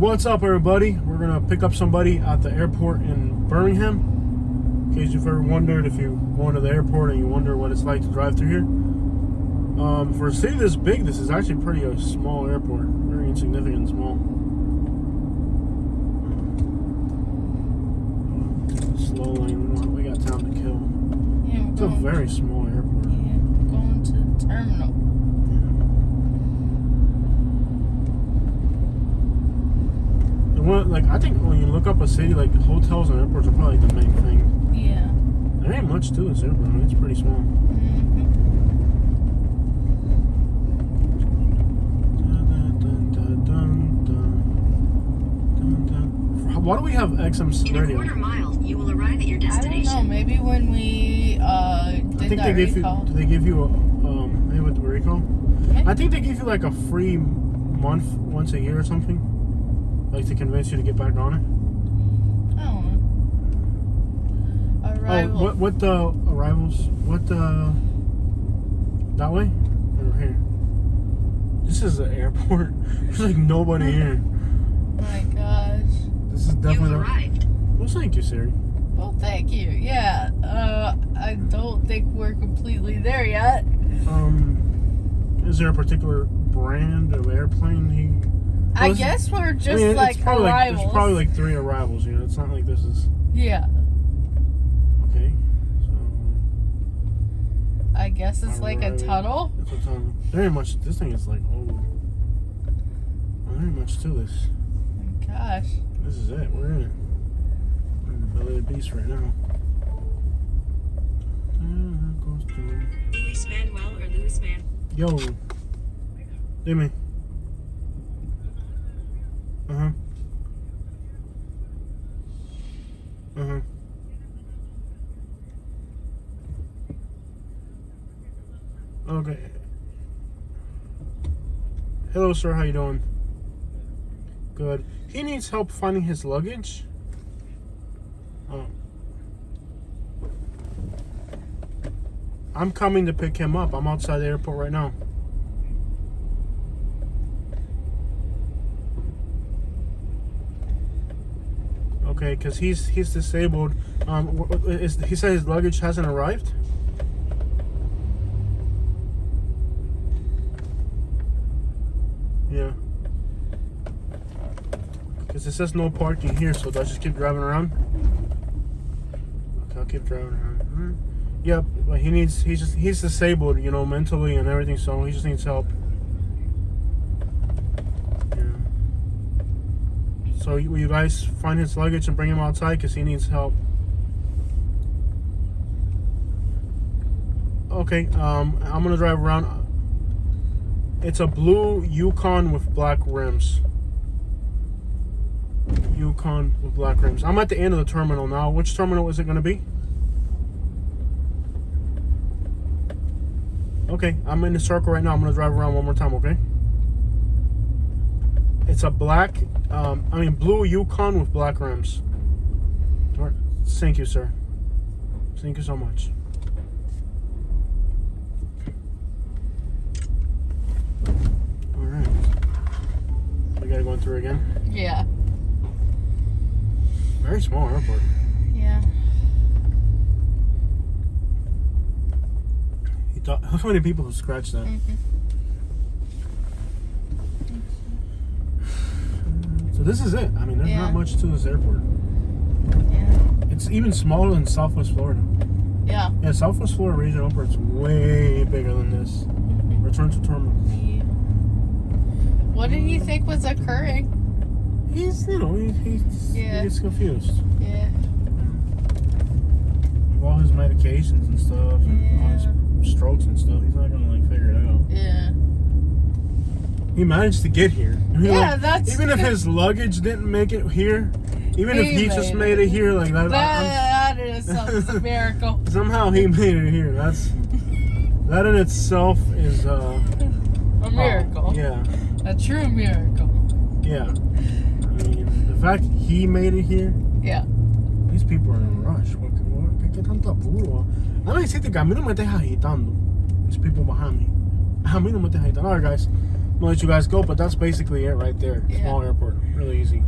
What's up, everybody? We're gonna pick up somebody at the airport in Birmingham. In case you've ever wondered if you're going to the airport and you wonder what it's like to drive through here. Um, for a city this big, this is actually pretty a small airport, very insignificant and small. Slow lane. We, got time to kill. Yeah, It's a very small airport. yeah, we're going to the terminal. And what, like I think when you look up a city, like hotels and airports are probably the main thing. Yeah. There ain't much to this airport. I mean, it's pretty small. hmm Why do we have XM In a quarter mile, you will arrive at your destination. I don't know. Maybe when we uh, I think that they give you. recall. Do they give you a um? Maybe with the recall. I think they give you like a free month once a year or something, like to convince you to get back on it. I don't know. Arrival. Oh, what what the arrivals? What the that way or here? This is the airport. There's like nobody here. my gosh. This is You definitely. have Not, arrived. well, thank you, Siri. Well, thank you. Yeah. Uh, I don't think we're completely there yet. Um, is there a particular brand of airplane he? I Well, guess we're just I mean, like it's probably like arrivals. there's probably like three arrivals. You know, it's not like this is yeah. okay. So I guess it's like a tunnel. it's a tunnel. There ain't much. This thing is like oh, Very much to this. My gosh. This is it. We're in it. We're in the belly of the beast right now. Ah, goes Luis Manuel or Luis Man. Yo, Dime. Uh huh. Okay. Hello, sir. How you doing? Good. He needs help finding his luggage. Oh. I'm coming to pick him up. I'm outside the airport right now. Okay, because he's he's disabled. Um, is, he said his luggage hasn't arrived. Yeah. Because it says no parking here, so do I just keep driving around? Okay, I'll keep driving around. Alright. Yep, but he needs he's just he's disabled, you know, mentally and everything, so he just needs help. Yeah. So will you guys find his luggage and bring him outside because he needs help. Okay, um, I'm gonna drive around. It's a blue Yukon with black rims. Yukon with black rims. I'm at the end of the terminal now. Which terminal is it gonna be? Okay, I'm in the circle right now. I'm gonna drive around one more time, okay? It's a black, um, I mean blue Yukon with black rims. All right, thank you, sir. Thank you so much. All right, we gotta go through again. Yeah. Very small airport. Yeah. You thought how many people have scratched that? Mhm. So this is it. I mean, there's Yeah. not much to this airport. Yeah. It's even smaller than Southwest Florida. Yeah. Yeah, Southwest Florida Regional Airport's way bigger than this. Mhm. Return to terminal. Yeah. What did he think was occurring? He's, you know, he, he's, Yeah. he gets confused. Yeah. With all his medications and stuff, and all his strokes and stuff, he's not gonna like figure it out. Yeah. He managed to get here. Yeah, like, that's even if his luggage didn't make it here, even if He he just made it. it here, like that, that, that is a miracle. somehow he made it here. That's that in itself is uh, A miracle. oh, yeah, A true miracle. yeah. I mean, the fact he made it here, Yeah. these people are in a rush. What, what, ¿Qué, tanto apuro? A mí decirte que a mí no me estés agitando. These people behind me. A mí no me estés agitando. All right, guys. I'll let you guys go, but that's basically it right there. Yeah. Small airport, really easy.